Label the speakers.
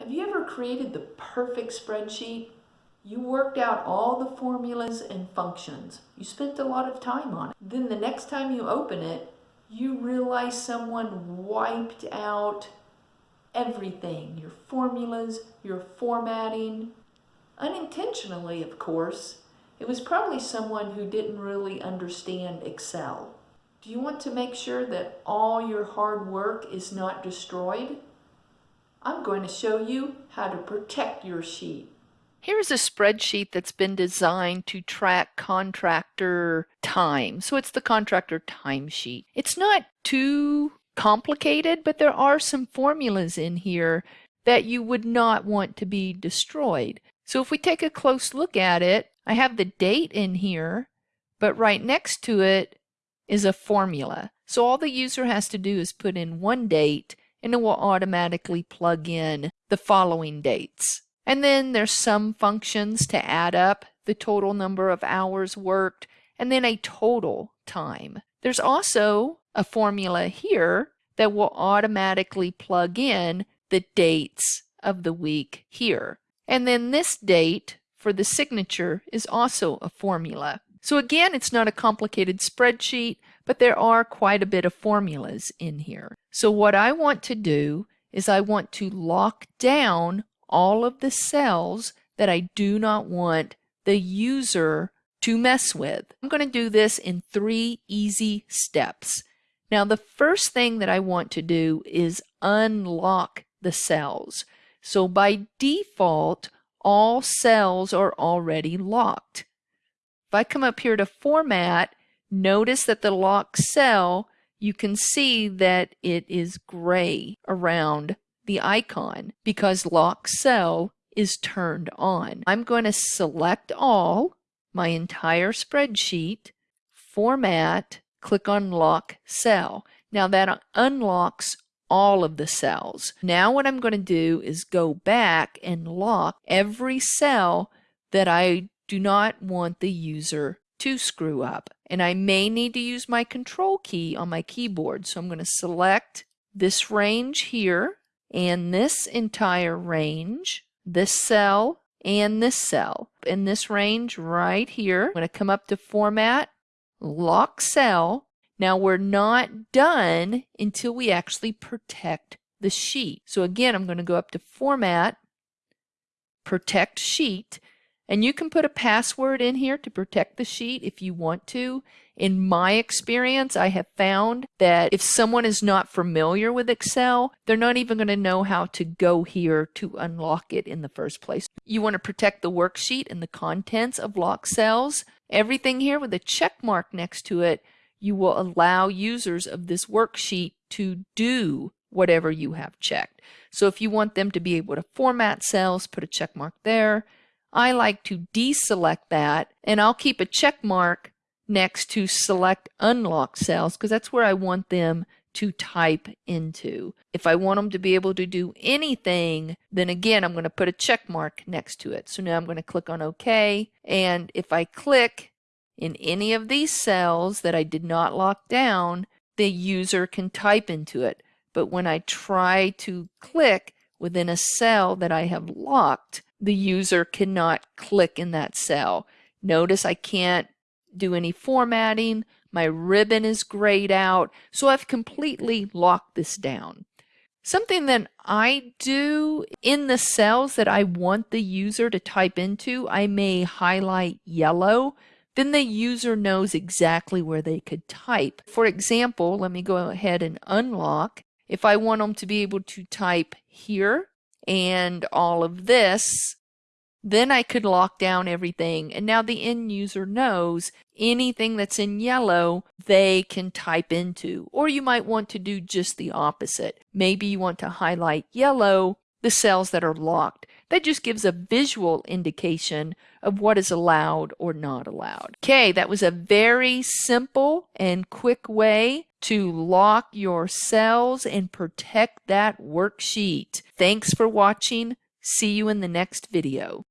Speaker 1: Have you ever created the perfect spreadsheet? You worked out all the formulas and functions. You spent a lot of time on it. Then the next time you open it, you realize someone wiped out everything. Your formulas, your formatting. Unintentionally, of course. It was probably someone who didn't really understand Excel. Do you want to make sure that all your hard work is not destroyed? I'm going to show you how to protect your sheet.
Speaker 2: Here's a spreadsheet that's been designed to track contractor time. So it's the contractor timesheet. It's not too complicated, but there are some formulas in here that you would not want to be destroyed. So if we take a close look at it, I have the date in here, but right next to it is a formula. So all the user has to do is put in one date and it will automatically plug in the following dates. And then there's some functions to add up the total number of hours worked and then a total time. There's also a formula here that will automatically plug in the dates of the week here. And then this date for the signature is also a formula. So again, it's not a complicated spreadsheet, but there are quite a bit of formulas in here. So what I want to do is I want to lock down all of the cells that I do not want the user to mess with. I'm going to do this in three easy steps. Now the first thing that I want to do is unlock the cells. So by default, all cells are already locked. If I come up here to Format, notice that the lock cell, you can see that it is gray around the icon because lock cell is turned on. I'm going to select all, my entire spreadsheet, Format, click on Lock Cell. Now that unlocks all of the cells. Now what I'm going to do is go back and lock every cell that I do not want the user to screw up. And I may need to use my control key on my keyboard. So I'm going to select this range here and this entire range, this cell and this cell. In this range right here, I'm going to come up to Format, Lock Cell. Now we're not done until we actually protect the sheet. So again, I'm going to go up to Format, Protect Sheet, and you can put a password in here to protect the sheet if you want to. In my experience, I have found that if someone is not familiar with Excel, they're not even going to know how to go here to unlock it in the first place. You want to protect the worksheet and the contents of locked cells. Everything here with a check mark next to it, you will allow users of this worksheet to do whatever you have checked. So if you want them to be able to format cells, put a check mark there. I like to deselect that and I'll keep a check mark next to select unlock cells because that's where I want them to type into. If I want them to be able to do anything, then again, I'm going to put a check mark next to it. So now I'm going to click on OK. And if I click in any of these cells that I did not lock down, the user can type into it. But when I try to click within a cell that I have locked, the user cannot click in that cell. Notice I can't do any formatting. My ribbon is grayed out. So I've completely locked this down. Something that I do in the cells that I want the user to type into, I may highlight yellow. Then the user knows exactly where they could type. For example, let me go ahead and unlock. If I want them to be able to type here, and all of this, then I could lock down everything. And now the end user knows anything that's in yellow, they can type into. Or you might want to do just the opposite. Maybe you want to highlight yellow the cells that are locked. That just gives a visual indication of what is allowed or not allowed. Okay, that was a very simple and quick way to lock your cells and protect that worksheet. Thanks for watching. See you in the next video.